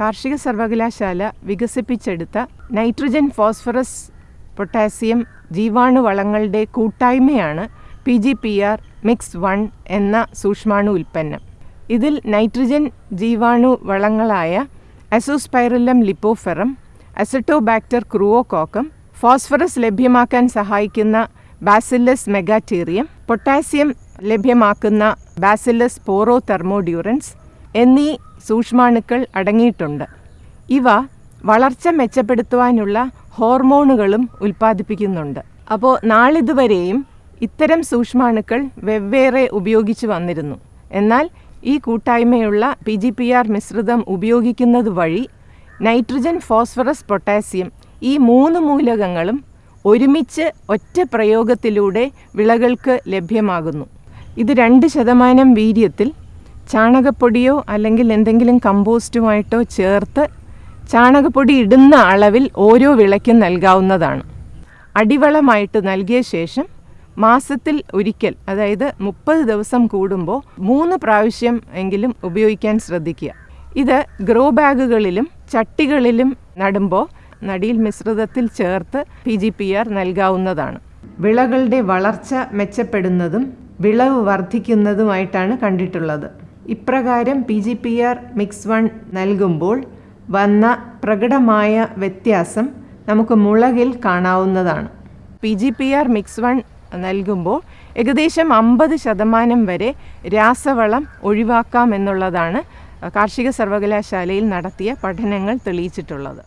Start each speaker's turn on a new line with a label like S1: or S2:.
S1: കാർഷിക സർവകലാശാല വികസിപ്പിച്ചെടുത്ത നൈട്രജൻ ഫോസ്ഫറസ് പൊട്ടാസ്യം ജീവാണു വളങ്ങളുടെ കൂട്ടായ്മയാണ് P G P R mix one എന്ന സൂക്ഷ്മാണു ഉൽപ്പന്നം. ഇതിൽ നൈട്രജൻ ജീവാണു വളങ്ങളായ azospirillum lipoferum azotobacter chroococcum phosphorus ലഭ്യമാക്കാൻ സഹായിക്കുന്ന ബാസില്ലസ് മെഗാറ്റീറിയം പൊട്ടാസ്യം ലഭ്യമാക്കുന്ന ബാസില്ലസ് പോറോ തെർമോഡ്യൂറൻസ് എന്നീ സൂക്ഷ്മാണുക്കൾ അടങ്ങിയിട്ടുണ്ട്. ഇവ വളർച്ച മെച്ചപ്പെടുത്തുവാനുള്ള ഹോർമോണുകളും ഉൽപ്പാദിപ്പിക്കുന്നുണ്ട്. അപ്പോൾ നാളിതുവരെയും ഇത്തരം സൂക്ഷ്മാണുക്കൾ വെവ്വേറെ ഉപയോഗിച്ചു വന്നിരുന്നു. എന്നാൽ ഈ കൂട്ടായ്മയുള്ള പി ജി പി ആർ മിശ്രിതം ഉപയോഗിക്കുന്നത് വഴി നൈട്രജൻ ഫോസ്ഫറസ് പൊട്ടാസ്യം ഈ മൂന്ന് മൂലകങ്ങളും ഒരുമിച്ച് ഒറ്റ പ്രയോഗത്തിലൂടെ വിളകൾക്ക് ലഭ്യമാകുന്നു. ഇത് രണ്ട് ശതമാനം വീര്യത്തിൽ ചാണകപ്പൊടിയോ അല്ലെങ്കിൽ എന്തെങ്കിലും കമ്പോസ്റ്റുമായിട്ടോ ചേർത്ത് ചാണകപ്പൊടി ഇടുന്ന അളവിൽ ഓരോ വിളയ്ക്കും നൽകാവുന്നതാണ്. അടിവളമായിട്ട് നൽകിയ ശേഷം മാസത്തിൽ ഒരിക്കൽ അതായത് മുപ്പത് ദിവസം കൂടുമ്പോൾ മൂന്ന് പ്രാവശ്യം എങ്കിലും ഉപയോഗിക്കാൻ ശ്രദ്ധിക്കുക. ഇത് ഗ്രോ ബാഗുകളിലും ചട്ടികളിലും നടുമ്പോൾ നടിയിൽ മിശ്രിതത്തിൽ ചേർത്ത് പി ജി പി ആർ നൽകാവുന്നതാണ്. വിളകളുടെ വളർച്ച മെച്ചപ്പെടുന്നതും വിളവ് വർദ്ധിക്കുന്നതുമായിട്ടാണ് കണ്ടിട്ടുള്ളത്. ഇപ്രകാരം P G P R mix one നൽകുമ്പോൾ വന്ന പ്രകടമായ വ്യത്യാസം നമുക്ക് മുളകിൽ കാണാവുന്നതാണ്. P G P R mix one നൽകുമ്പോൾ ഏകദേശം അമ്പത് ശതമാനം വരെ രാസവളം ഒഴിവാക്കാം എന്നുള്ളതാണ് കാർഷിക സർവകലാശാലയിൽ നടത്തിയ പഠനങ്ങൾ തെളിയിച്ചിട്ടുള്ളത്.